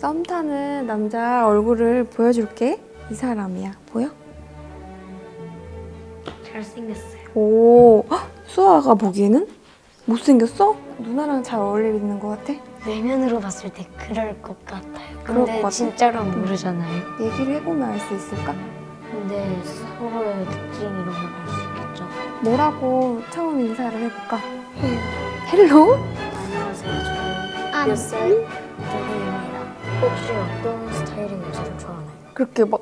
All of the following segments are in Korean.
썸 타는 남자 얼굴을 보여줄게. 이 사람이야. 보여? 잘생겼어요. 오, 헉, 수아가 보기에는 못생겼어? 누나랑 잘 어울리는 것 같아? 외면으로 봤을 때 그럴 것 같아요. 그럴 근데 것 같아? 진짜로 모르잖아요. 얘기를 해보면 알 수 있을까? 근데 서로의 특징 이런 걸 알 수 있겠죠. 뭐라고 처음 인사를 해볼까? 헬로? 안녕하세요. 저는 아, 몇 살? 혹시 어떤 스타일의 여자를 좋아하나요? 그렇게 막,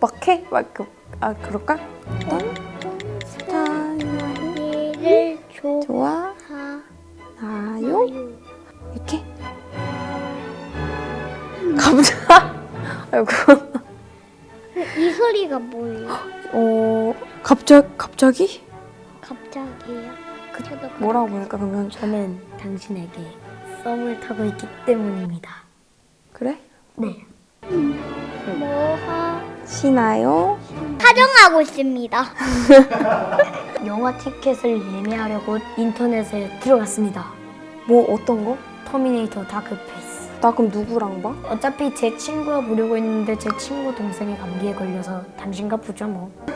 막 해? 막, 그, 아, 그럴까? 어떤 스타일 이를 좋아하요? 좋아하요. 이렇게? 갑자기? 아이고. 이 소리가 뭐예요? 어, 갑자, 갑자기? 갑자기요? 저도 뭐라고 부를까, 그러면? 저는 당신에게 썸을 타고 있기 때문입니다. 그래? 네. 뭐 하 시나요? 촬영하고 있습니다. 영화 티켓을 예매하려고 인터넷에 들어갔습니다. 뭐, 어떤 거? 터미네이터 다크페이트. 나 그럼 누구랑 봐? 어차피 제 친구와 보려고 했는데 제 친구 동생이 감기에 걸려서 당신과 보죠 뭐.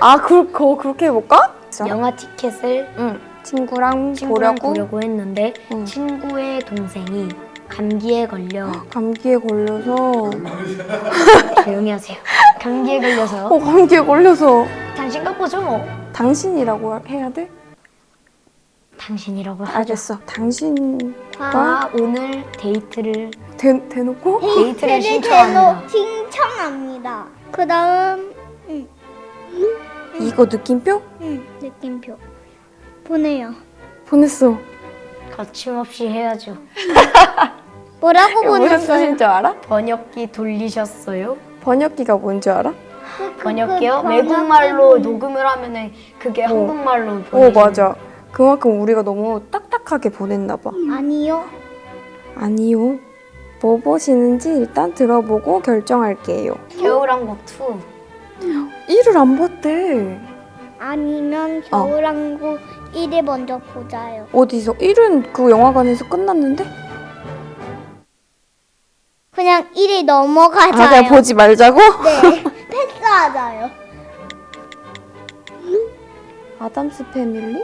아, 그, 그, 그렇게 해볼까? 영화 티켓을 응. 친구랑, 친구랑 보려고? 보려고 했는데 응. 친구의 동생이 감기에 걸려 감기에 걸려서 조용히 하세요. 감기에 걸려서 어 감기에 걸려서 당신과 보죠 뭐. 당신이라고 해야 돼? 당신이라고 하죠. 알겠어 당신과 아, 오늘 데이트를 대, 대놓고 데이트를 데이트를 신청합니다. 대놓- 신청합니다. 그 다음 응, 이거 느낌표? 응, 느낌표 보내요. 보냈어 거침없이 해야죠. 뭐라고 보냈어요? 줄 알아? 번역기 돌리셨어요? 번역기가 뭔줄 알아? 번역기요? 그 외국말로 녹음을 하면은 그게 어. 한국말로 어 보내주는 맞아 그만큼 우리가 너무 딱딱하게 보냈나 봐 아니요. 아니요 뭐 보시는지 일단 들어보고 결정할게요 겨울왕국 2 1을 안 봤대 아니면 어. 겨울왕국 1을 먼저 보자요. 어디서? 1은 그 영화관에서 끝났는데? 그냥 1이 아 넘어가자요. 그냥 보지 말자고? 네, 패스하자요. 아담스 패밀리?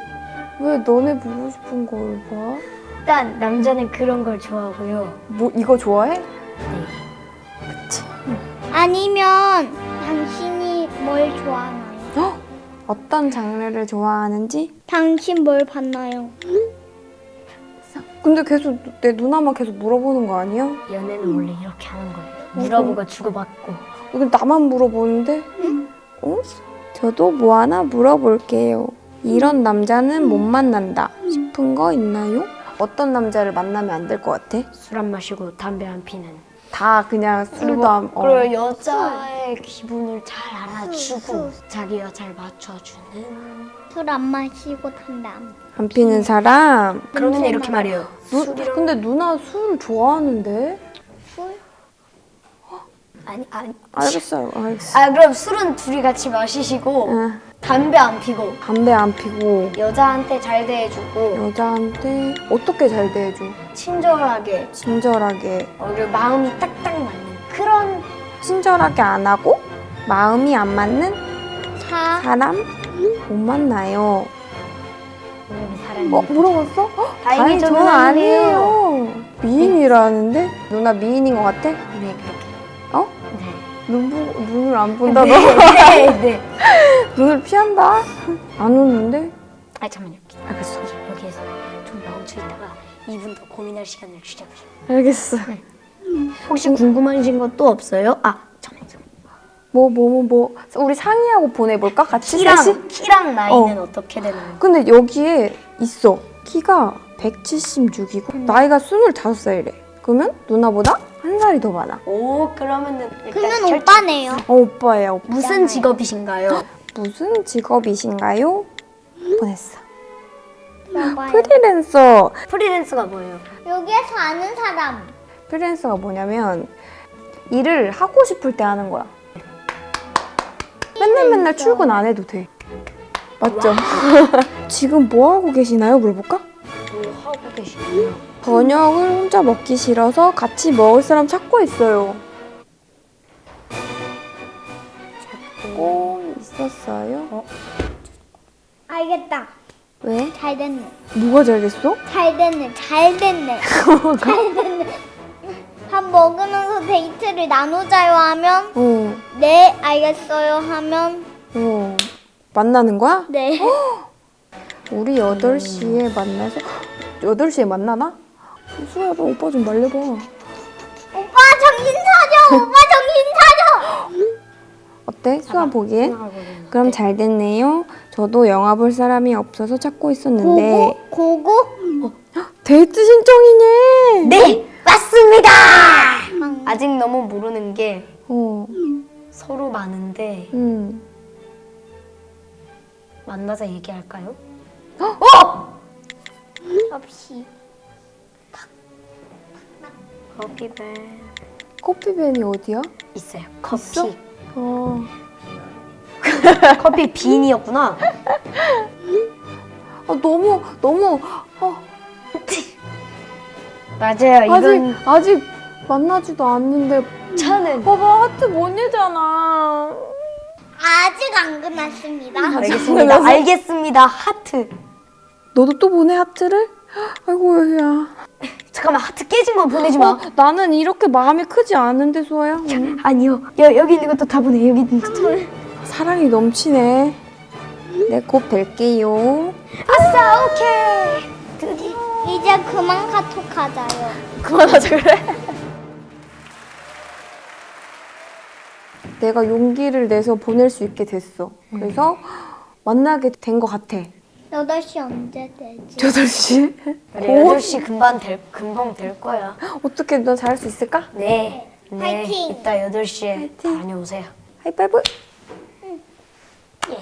왜 너네 보고 싶은 걸 봐? 일단 남자는 그런 걸 좋아하고요. 뭐 이거 좋아해? 네. 아니면 당신이 뭘 좋아하나요? 헉! 어떤 장르를 좋아하는지? 당신 뭘 봤나요? 근데 계속 내 누나만 계속 물어보는 거 아니야? 연애는 원래 이렇게 하는 거예요. 물어보고 주고받고. 이거 나만 물어보는데? 어? 저도 뭐 하나 물어볼게요. 이런 남자는 못 만난다 싶은 거 있나요? 어떤 남자를 만나면 안 될 것 같아? 술 안 마시고 담배 안 피는. 다 그냥 술도 안... 어. 그리고 여자의 기분을 잘 알아주고 자기가 잘 맞춰주는. 술 안 마시고 담배 안 안 피는 사람? 그러면 이렇게 말해요. 누, 근데 누나 술 좋아하는데? 술? 아니 아니. 알겠어요 알겠어 아 그럼 술은 둘이 같이 마시시고 응. 담배 안 피고 담배 안 피고 여자한테 잘 대해주고 여자한테 어떻게 잘 대해줘? 친절하게 친절하게 어, 그리고 마음이 딱딱 맞는 그런 친절하게 안 하고 마음이 안 맞는 사? 사람 못 만나요. 어 물어봤어? 헉, 다행히 저는 아니에요. 아니에요. 미인이라는데 누나 미인인 것 같아? 네 그렇게 어? 네. 눈 보고 눈을 안 본다 너 네, 네. 눈을 피한다. 안 오는데? 아 잠깐만요. 알겠어. 여기에서 좀 멈춰 있다가 이분 더 고민할 시간을 주자고요. 알겠어. 혹시 궁금하신 것또 없어요? 아 잠깐만요. 뭐뭐 뭐 뭐 우리 상의하고 보내볼까? 같이 셋이? 키랑 키랑 나이는 어. 떻게 되나요? 근데 여기에 있어. 키가 176이고 나이가 25살이래. 그러면 누나보다 한 살이 더 많아. 오 그러면은 일단 그러면 결- 오빠네요. 어 오빠예요. 오빠. 무슨 직업이신가요? 무슨 직업이신가요? 보냈어. 들어봐요. 프리랜서. 프리랜서가 뭐예요? 여기에서 아는 사람. 프리랜서가 뭐냐면 일을 하고 싶을 때 하는 거야. 맨날 맨날 출근 안 해도 돼. 맞죠? 지금 뭐 하고 계시나요? 물어볼까? 뭐 하고 계시나요? 저녁을 혼자 먹기 싫어서 같이 먹을 사람 찾고 있어요. 찾고 있었어요? 알겠다. 왜? 잘 됐네. 뭐가 잘 됐어? 잘 됐네. 잘 됐네. 잘 됐네. 밥 먹으면서 데이트를 나누자요 하면 어, 네 알겠어요 하면 어. 만나는 거야? 네. 우리 8시에 만나서 8시에 만나나? 수야 너 오빠 좀 말려봐. 오빠 정신 차려. 오빠 정신 차려. 어때? 수아 보기엔? 그럼 잘 됐네요. 저도 영화 볼 사람이 없어서 찾고 있었는데 고고? 고고? 데이트 신청이네. 네. 아직 너무 모르는 게 어, 서로 많은데 음. 만나자 얘기할까요? 없이. 커피벨 커피밴이 어디야? 있어요. 커피. 있어? 어. 커피 빈이었구나. 아, 너무 너무 어, 맞아요. 아직 이건 아직 만나지도 않는데 차는 봐봐 하트 못 내잖아. 아직 안 끝났습니다. 알겠습니다. 알겠습니다. 하트. 너도 또 보내 하트를? 아이고 야. 잠깐만 하트 깨진 건 보내지 마. 어, 나는 이렇게 마음이 크지 않은데 수아야. 응? 아니요. 여, 여기 있는 것도 다 보내. 여기 있는 것도. 사랑이 넘치네. 네, 곧 뵐게요. 아싸 오케이. 드디. 이제 그만 카톡 하자요. 그만하자 그래. 내가 용기를 내서 보낼 수 있게 됐어. 그래서 만나게 된 것 같아. 8시 언제 되지? 8시? 그래 8시 금방 될 금방 될 거야. 어떻게 너 잘할 수 있을까? 네. 네. 화이팅! 이따 8시에 다녀오세요. 하이파이브.